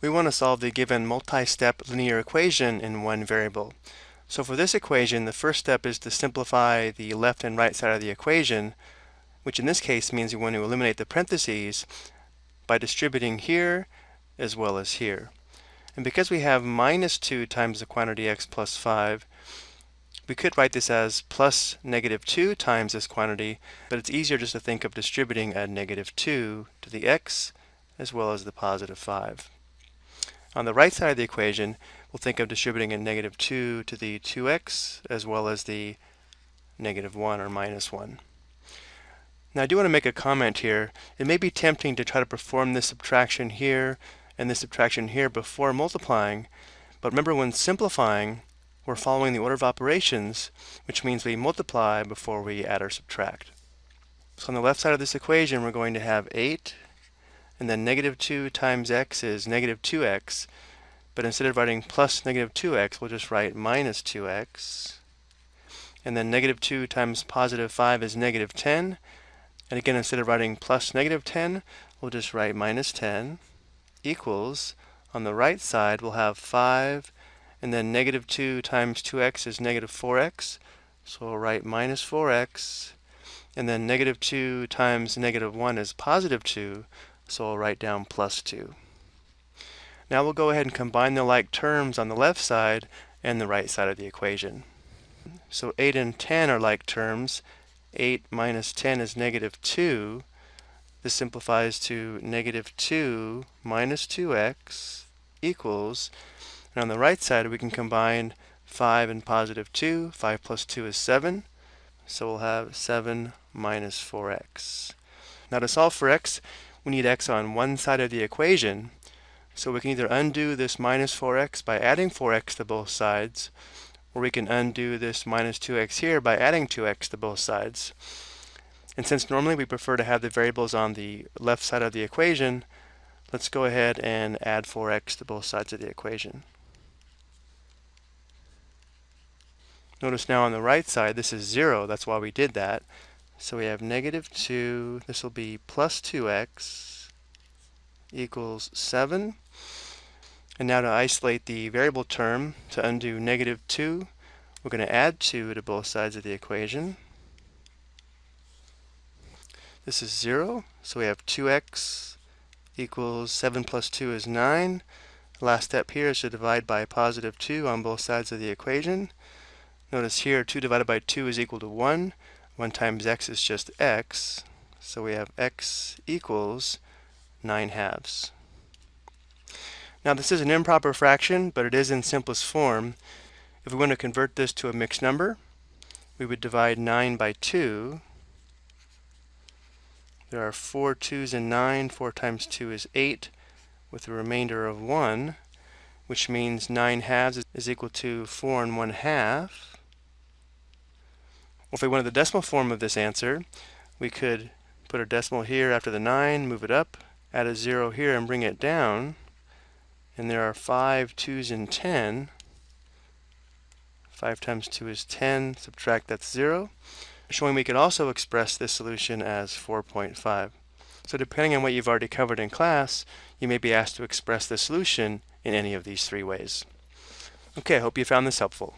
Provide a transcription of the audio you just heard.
we want to solve the given multi-step linear equation in one variable. So for this equation, the first step is to simplify the left and right side of the equation, which in this case means we want to eliminate the parentheses by distributing here as well as here. And because we have minus 2 times the quantity x plus 5, we could write this as plus negative 2 times this quantity, but it's easier just to think of distributing a negative 2 to the x as well as the positive 5. On the right side of the equation, we'll think of distributing a negative 2 to the 2x as well as the negative 1 or minus 1. Now I do want to make a comment here. It may be tempting to try to perform this subtraction here and this subtraction here before multiplying, but remember when simplifying, we're following the order of operations, which means we multiply before we add or subtract. So on the left side of this equation, we're going to have 8, and then negative 2 times x is negative 2x, but instead of writing plus negative 2x, we'll just write minus 2x. And then negative 2 times positive 5 is negative 10. And again, instead of writing plus negative 10, we'll just write minus 10 equals, on the right side, we'll have 5, and then negative 2 times 2x is negative 4x. So we'll write minus 4x, and then negative 2 times negative 1 is positive 2, so I'll write down plus 2. Now we'll go ahead and combine the like terms on the left side and the right side of the equation. So 8 and 10 are like terms. 8 minus 10 is negative 2. This simplifies to negative 2 minus 2x equals, and on the right side we can combine 5 and positive 2. 5 plus 2 is 7. So we'll have 7 minus 4x. Now to solve for x, we need x on one side of the equation. So we can either undo this minus 4x by adding 4x to both sides, or we can undo this minus 2x here by adding 2x to both sides. And since normally we prefer to have the variables on the left side of the equation, let's go ahead and add 4x to both sides of the equation. Notice now on the right side, this is 0. That's why we did that. So we have negative 2. This will be plus 2x equals 7. And now to isolate the variable term, to undo negative 2, we're going to add 2 to both sides of the equation. This is 0, so we have 2x equals 7 plus 2 is 9. last step here is to divide by positive 2 on both sides of the equation. Notice here 2 divided by 2 is equal to 1. 1 times x is just x. So we have x equals 9 halves. Now this is an improper fraction, but it is in simplest form. If we want to convert this to a mixed number, we would divide 9 by 2 there are four twos in 9. 4 times 2 is 8 with a remainder of 1, which means 9 halves is equal to 4 and 1 half. Well, if we wanted the decimal form of this answer, we could put a decimal here after the 9, move it up, add a 0 here and bring it down. And there are 5 2's in 10. 5 times 2 is 10, subtract that's 0 showing we could also express this solution as 4.5. So depending on what you've already covered in class, you may be asked to express the solution in any of these three ways. Okay, I hope you found this helpful.